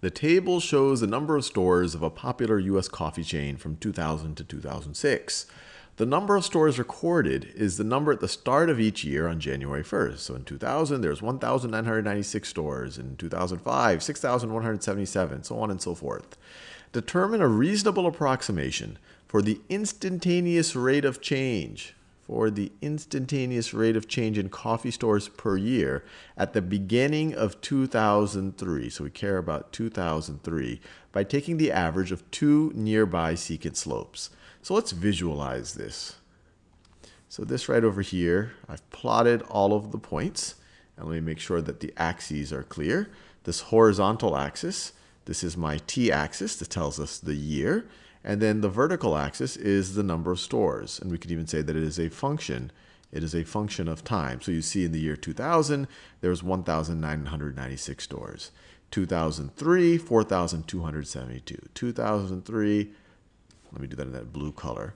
The table shows the number of stores of a popular U.S. coffee chain from 2000 to 2006. The number of stores recorded is the number at the start of each year on January 1st. So in 2000, there's 1,996 stores. In 2005, 6,177, so on and so forth. Determine a reasonable approximation for the instantaneous rate of change for the instantaneous rate of change in coffee stores per year at the beginning of 2003. So we care about 2003 by taking the average of two nearby secant slopes. So let's visualize this. So this right over here, I've plotted all of the points. And let me make sure that the axes are clear. This horizontal axis, this is my t-axis that tells us the year. And then the vertical axis is the number of stores. And we could even say that it is a function. It is a function of time. So you see in the year 2000, there was 1,996 stores. 2003, 4,272. 2003, let me do that in that blue color.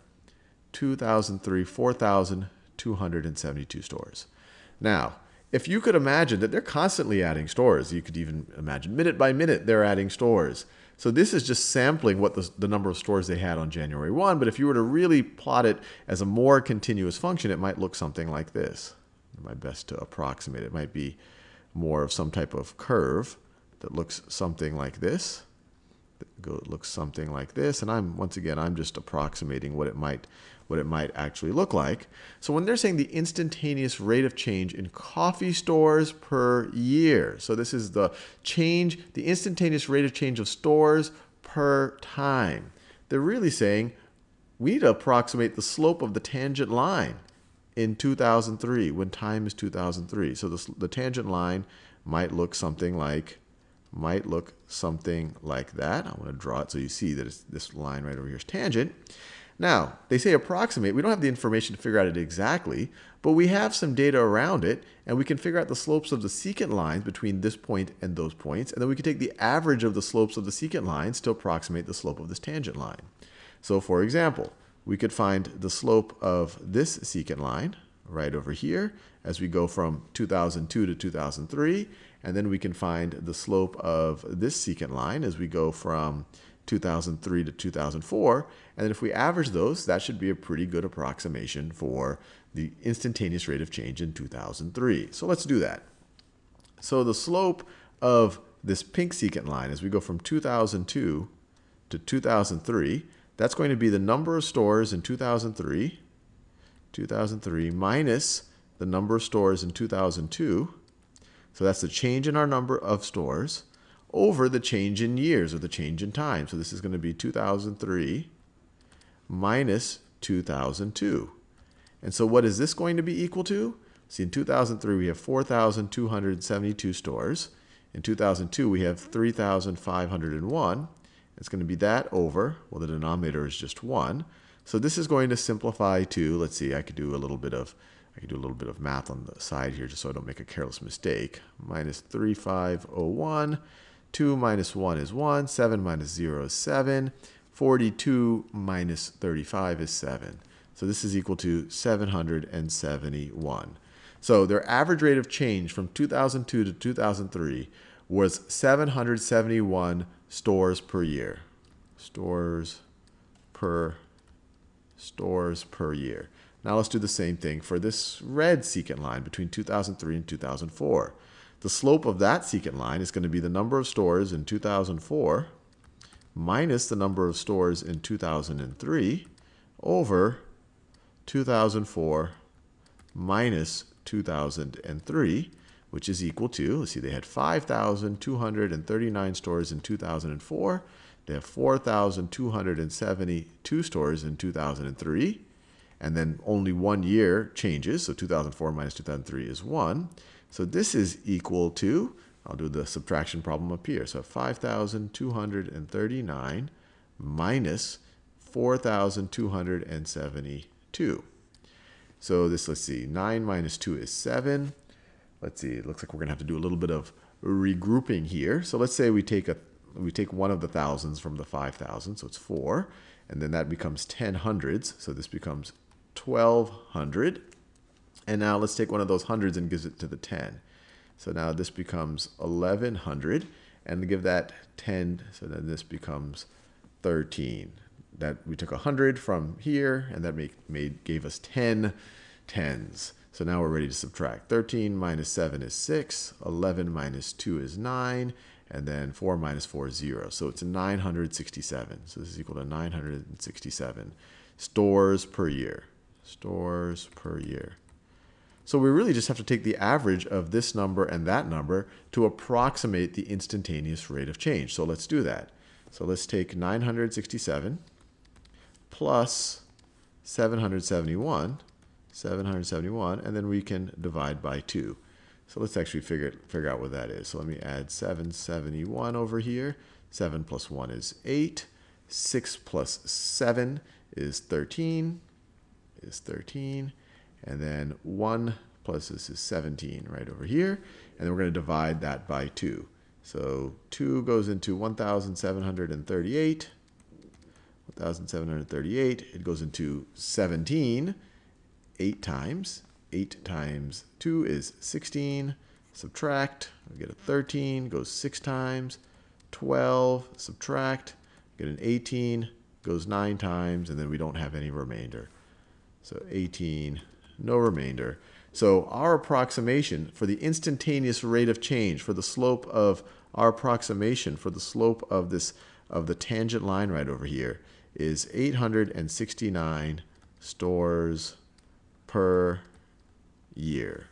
2003, 4,272 stores. Now, if you could imagine that they're constantly adding stores, you could even imagine minute by minute they're adding stores. So this is just sampling what the, the, number of stores they had on January 1. But if you were to really plot it as a more continuous function, it might look something like this. My best to approximate it might be more of some type of curve that looks something like this go, looks something like this. And I'm once again, I'm just approximating what it might what it might actually look like. So when they're saying the instantaneous rate of change in coffee stores per year, so this is the change, the instantaneous rate of change of stores per time. They're really saying we need to approximate the slope of the tangent line in 2003 when time is 2003. So the, the tangent line might look something like might look something like that. I want to draw it so you see that this line right over here is tangent. Now, they say approximate. We don't have the information to figure out it exactly, but we have some data around it, and we can figure out the slopes of the secant lines between this point and those points, and then we can take the average of the slopes of the secant lines to approximate the slope of this tangent line. So for example, we could find the slope of this secant line right over here as we go from 2002 to 2003, and then we can find the slope of this secant line as we go from 2003 to 2004. And then if we average those, that should be a pretty good approximation for the instantaneous rate of change in 2003. So let's do that. So the slope of this pink secant line as we go from 2002 to 2003, that's going to be the number of stores in 2003, 2003 minus the number of stores in 2002, so that's the change in our number of stores over the change in years or the change in time. So this is going to be 2003 minus 2002. And so what is this going to be equal to? See, in 2003, we have 4,272 stores. In 2002, we have 3,501. It's going to be that over, well, the denominator is just 1. So this is going to simplify to, let's see, I could do a little bit of I can do a little bit of math on the side here just so I don't make a careless mistake. Minus 3501. 2 minus 1 is 1. 7 minus 0 is 7. 42 minus 35 is 7. So this is equal to 771. So their average rate of change from 2002 to 2003 was 771 stores per year. Stores per stores per year. Now let's do the same thing for this red secant line between 2003 and 2004. The slope of that secant line is going to be the number of stores in 2004 minus the number of stores in 2003 over 2004 minus 2003, which is equal to, let's see, they had 5,239 stores in 2004. They have 4,272 stores in 2003 and then only one year changes, so 2004 minus 2003 is 1. So this is equal to, I'll do the subtraction problem up here, so 5,239 minus 4,272. So this, let's see, 9 minus 2 is 7. Let's see, it looks like we're going to have to do a little bit of regrouping here. So let's say we take a we take one of the thousands from the 5,000, so it's 4, and then that becomes 10 hundreds, so this becomes 1200. And now let's take one of those hundreds and give it to the 10. So now this becomes 1100. and give that 10. So then this becomes 13. That we took 100 from here, and that make, made gave us 10 tens. So now we're ready to subtract. 13 minus 7 is 6. 11 minus 2 is 9. And then 4 minus 4 is 0. So it's 967. So this is equal to 967 stores per year. Stores per year. So we really just have to take the average of this number and that number to approximate the instantaneous rate of change. So let's do that. So let's take 967 plus 771, 771, and then we can divide by 2. So let's actually figure, figure out what that is. So let me add 771 over here. 7 plus 1 is 8. 6 plus 7 is 13. Is 13. And then 1 plus this is 17 right over here. And then we're going to divide that by 2. So 2 goes into 1,738. 1,738. It goes into 17 8 times. 8 times 2 is 16. Subtract. We get a 13. Goes 6 times. 12. Subtract. Get an 18. Goes 9 times. And then we don't have any remainder. So 18 no remainder. So our approximation for the instantaneous rate of change, for the slope of our approximation, for the slope of this of the tangent line right over here, is 869 stores per year.